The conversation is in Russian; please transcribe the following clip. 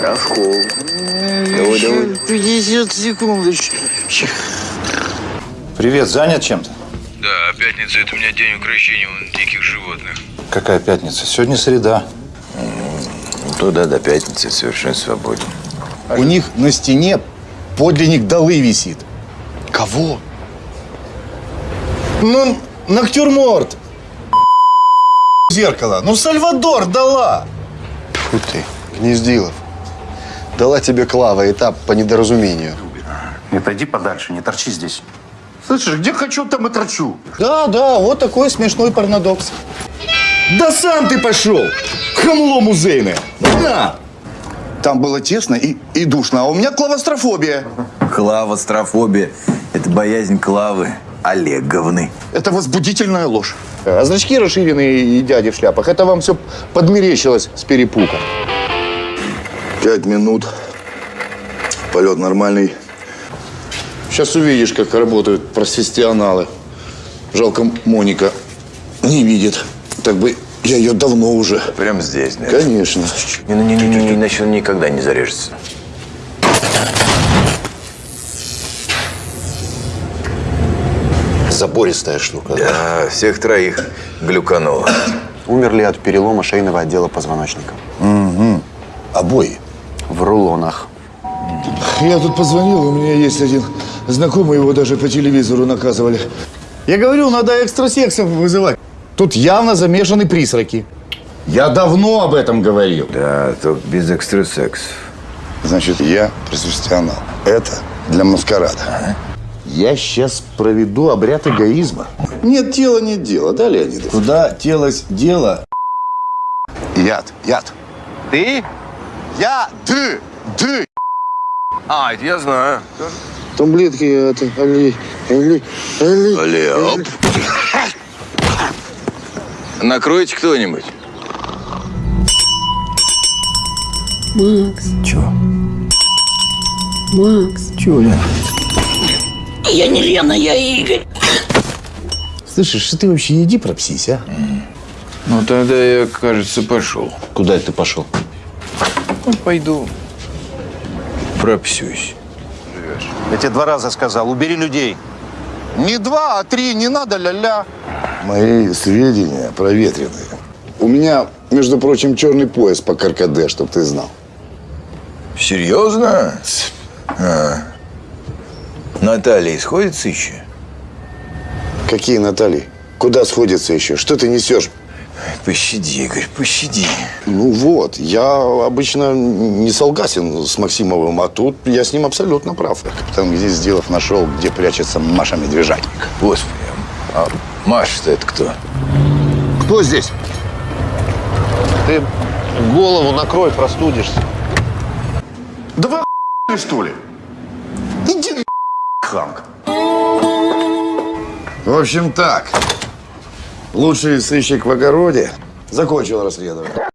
Рожков. Давай, давай. 50 секундочек. Привет, занят чем-то? Да, пятница – это у меня день укрощения вон, диких животных. Какая пятница? Сегодня среда. Туда до пятницы совершенно свободен. У них на стене подлинник Далы висит. Кого? Ну, натюрморт. Зеркало. Ну, Сальвадор дала. Фу ты, Гнездилов. Дала тебе Клава этап по недоразумению. И пойди подальше, не торчи здесь. Слышишь, где хочу, там и трачу. Да, да, вот такой смешной парадокс. Да сам ты пошел, хамло музейное. На! Там было тесно и, и душно, а у меня клавострофобия. Клавострофобия – это боязнь Клавы Олеговны. Это возбудительная ложь. А зрачки расширенные и дяди в шляпах, это вам все подмерещилось с перепуга. Пять минут. Полет нормальный. Сейчас увидишь, как работают профессионалы. Жалко, Моника не видит. Так бы я ее давно уже. Прямо здесь, да? Конечно. Не-не-не, иначе он никогда не зарежется. Забористая штука. Да, всех троих глюкануло. Умерли от перелома шейного отдела позвоночника. Обои. В рулонах. Я тут позвонил, у меня есть один знакомый, его даже по телевизору наказывали. Я говорю, надо экстрасексов вызывать. Тут явно замешаны призраки. Я давно об этом говорил. Да, только без экстрасексов. Значит, я профессионал. Это для маскарада. Я сейчас проведу обряд эгоизма. Нет тела, нет дела, да, Леонидов? Куда телось дело? Яд, яд. Ты? Я, ты, ты. А, это я знаю. Таблетки, это, али, али, али. Али, оп. Накройте кто-нибудь. Макс. Чего? Макс. Чего, Лен? Я не Лена, я Игорь. Слышишь, что ты вообще иди пропсись, а? Ну, тогда я, кажется, пошел. Куда это ты пошел? Ну, пойду. Пропсюсь. Я тебе два раза сказал, убери людей. Не два, а три, не надо ля-ля. Мои сведения проветренные. У меня, между прочим, черный пояс по КРКД, чтоб ты знал. Серьезно? А. Наталья исходится еще? Какие Натальи? Куда сходятся еще? Что ты несешь? Пощади, Игорь, пощади. Ну вот, я обычно не солгасен с Максимовым, а тут я с ним абсолютно прав. Капитан где сделав нашел, где прячется Маша Медвежатник. Господи, а Маша-то это кто? Кто здесь? Ты голову накрой, простудишься. Да вы что ли? Хамка. В общем так, лучший сыщик в огороде закончил расследование.